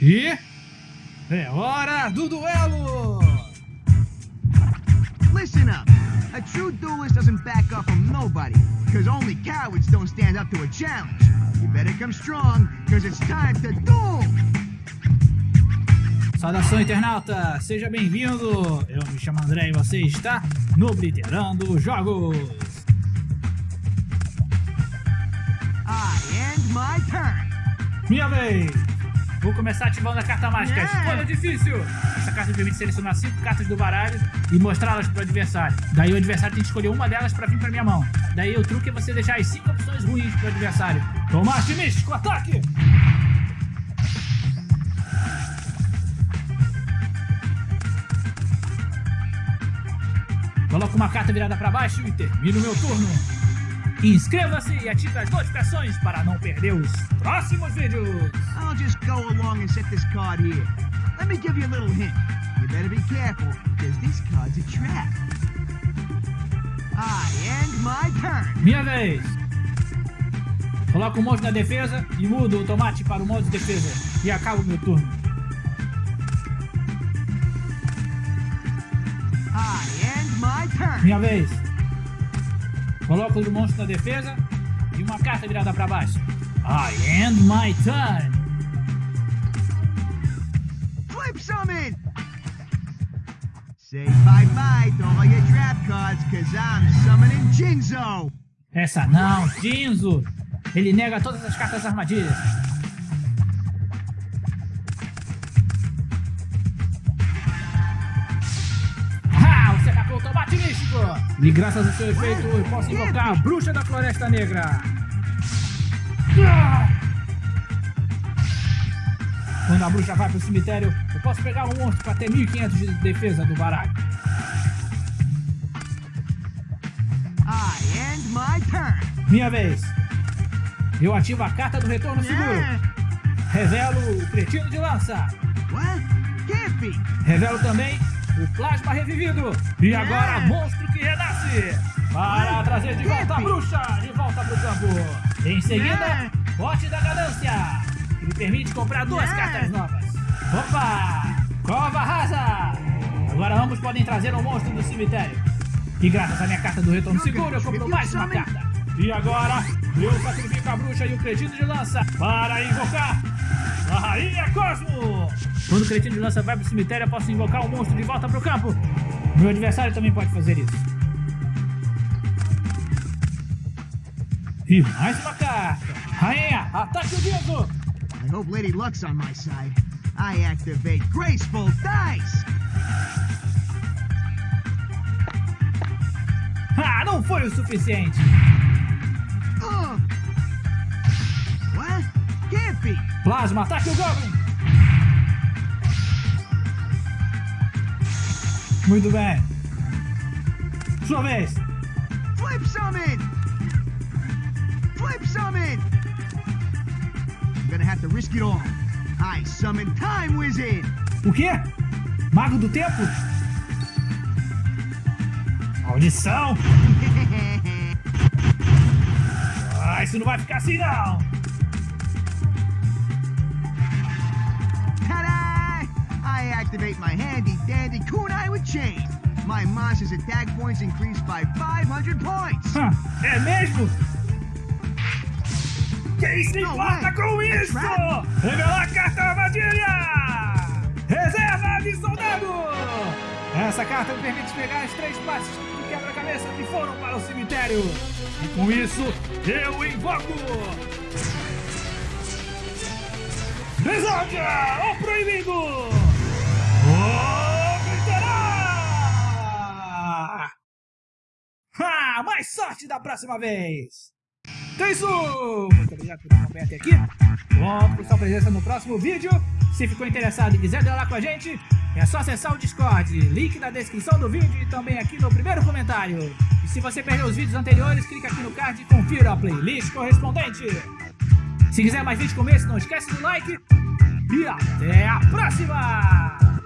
E é hora do duelo! Listen up. A true duelist doesn't back up from nobody, because only cowards don't stand up to a challenge. You better come strong, because it's time to duel! Saudação internauta, seja bem-vindo! Eu me chamo André e você está no Obliterando Jogos! I end my turn! Minha vez! Vou começar ativando a carta mágica Yeah. Escolha Difícil! Essa carta permite selecionar 5 cartas do baralho e mostrá-las para o adversário. Daí o adversário tem que escolher uma delas para vir para minha mão. Daí o truque é você deixar as 5 opções ruins para o adversário. Tomate místico, ataque! Coloco uma carta virada para baixo e termino meu turno. Inscreva-se e ative as notificações para não perder os próximos vídeos. I'll just go along and set this card here. Let me give you a little hint. You better be careful, because this card's a trap. I end my turn! Minha vez. Coloco o monstro na defesa e mudo o tomate para o modo de defesa. E acabo meu turno. I end my turn! Minha vez. Coloco o monstro na defesa e uma carta virada para baixo. I end my turn. Flip summon! Say bye-bye to all your trap cards, because I'm summoning Jinzo! Essa não, Jinzo. Ele nega todas as cartas armadilhas. E graças ao seu efeito, eu posso invocar a bruxa da floresta negra. Quando a bruxa vai pro cemitério, eu posso pegar um monstro para ter 1500 de defesa do baralho. Minha vez. Eu ativo a carta do retorno seguro. Revelo o cretino de lança. Revelo também o plasma revivido. E agora, monstro que renasce. Para trazer de volta a bruxa de volta pro campo. Em seguida, bote da ganância. Que me permite comprar duas cartas novas. Opa! Cova rasa. Agora ambos podem trazer um monstro do cemitério. E graças à minha carta do retorno seguro, eu compro mais uma carta. E agora, eu sacrifico a bruxa e o cretino de lança para invocar a Rainha Cosmo! Quando o cretino de lança vai pro cemitério, eu posso invocar um monstro de volta pro campo. Meu adversário também pode fazer isso. E mais uma carta. Rainha, ataque o Diego! I hope Lady Luck's on my side. I activate Graceful Dice! Ah, não foi o suficiente. Ugh! Plasma, ataque o Goblin! Muito bem. Sua vez. Flip summon! Flip summon! I'm gonna have to risk it all. I summon Time Wizard! O quê? Mago do Tempo? Maldição! Ah, isso não vai ficar assim não! Activate my handy dandy kunai with chain. My monster's attack points increase by 500 points! Ah, é mesmo? Quem se importa vai. com É isso? Revelar a carta armadilha! Reserva de soldado! Essa carta me permite pegar as três partes do quebra-cabeça que foram para o cemitério. E com isso, eu invoco... Desordem! O proibido! Mais sorte da próxima vez! Então é isso! Muito obrigado por acompanhar até aqui. Conto com sua presença no próximo vídeo. Se ficou interessado e quiser lá com a gente, é só acessar o Discord. Link na descrição do vídeo e também aqui no primeiro comentário. E se você perdeu os vídeos anteriores, clica aqui no card e confira a playlist correspondente. Se quiser mais vídeos como esse, não esquece do like. E até a próxima!